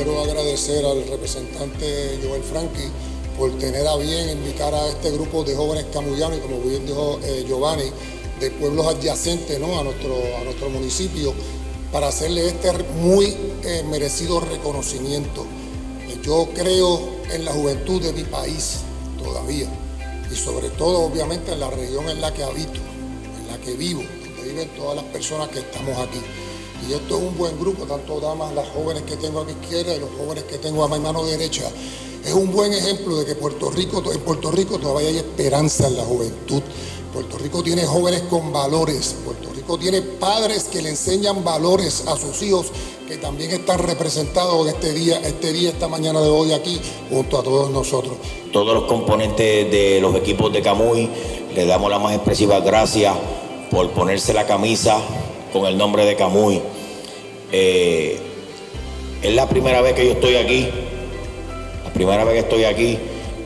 agradecer al representante Joel Franqui por tener a bien invitar a este grupo de jóvenes camuyanos como bien dijo eh, Giovanni, de pueblos adyacentes ¿no? a, nuestro, a nuestro municipio para hacerle este muy eh, merecido reconocimiento. Yo creo en la juventud de mi país todavía y sobre todo obviamente en la región en la que habito, en la que vivo, donde viven todas las personas que estamos aquí. Y esto es un buen grupo, tanto damas, las jóvenes que tengo a mi izquierda y los jóvenes que tengo a mi mano derecha. Es un buen ejemplo de que Puerto Rico, en Puerto Rico todavía hay esperanza en la juventud. Puerto Rico tiene jóvenes con valores. Puerto Rico tiene padres que le enseñan valores a sus hijos que también están representados este día, este día, esta mañana de hoy aquí, junto a todos nosotros. Todos los componentes de los equipos de Camuy, le damos las más expresivas gracias por ponerse la camisa con el nombre de Camuy. Eh, es la primera vez que yo estoy aquí, la primera vez que estoy aquí,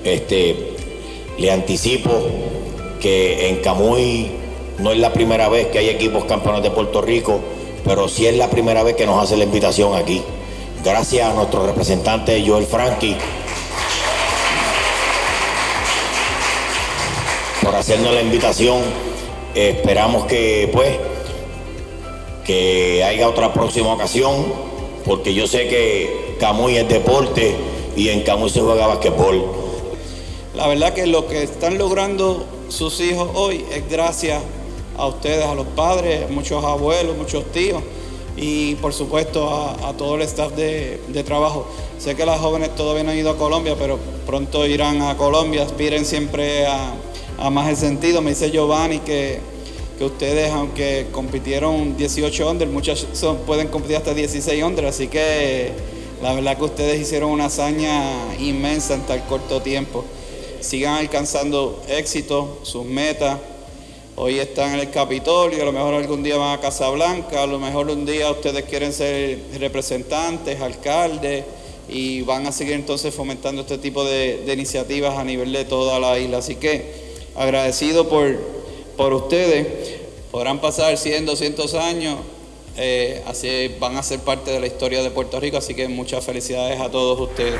este, le anticipo que en Camuy no es la primera vez que hay equipos campeones de Puerto Rico, pero sí es la primera vez que nos hace la invitación aquí. Gracias a nuestro representante Joel Franqui por hacernos la invitación. esperamos que pues que haya otra próxima ocasión, porque yo sé que Camuy es deporte y en Camuy se juega basquetbol. La verdad que lo que están logrando sus hijos hoy es gracias a ustedes, a los padres, muchos abuelos, muchos tíos y por supuesto a, todo el staff de, trabajo. Sé que las jóvenes todavía no han ido a Colombia, pero pronto irán a Colombia, aspiren siempre a, más el sentido. Me dice Giovanni que, que ustedes, aunque compitieron 18 under, muchos pueden competir hasta 16 under, así que la verdad que ustedes hicieron una hazaña inmensa en tan corto tiempo. Sigan alcanzando éxito, sus metas Hoy están en el Capitolio, a lo mejor algún día van a Casablanca, a lo mejor un día ustedes quieren ser representantes, alcaldes y van a seguir entonces fomentando este tipo de, iniciativas a nivel de toda la isla. Así que agradecido por, por ustedes, podrán pasar 100, 200 años, eh, así van a ser parte de la historia de Puerto Rico, así que muchas felicidades a todos ustedes.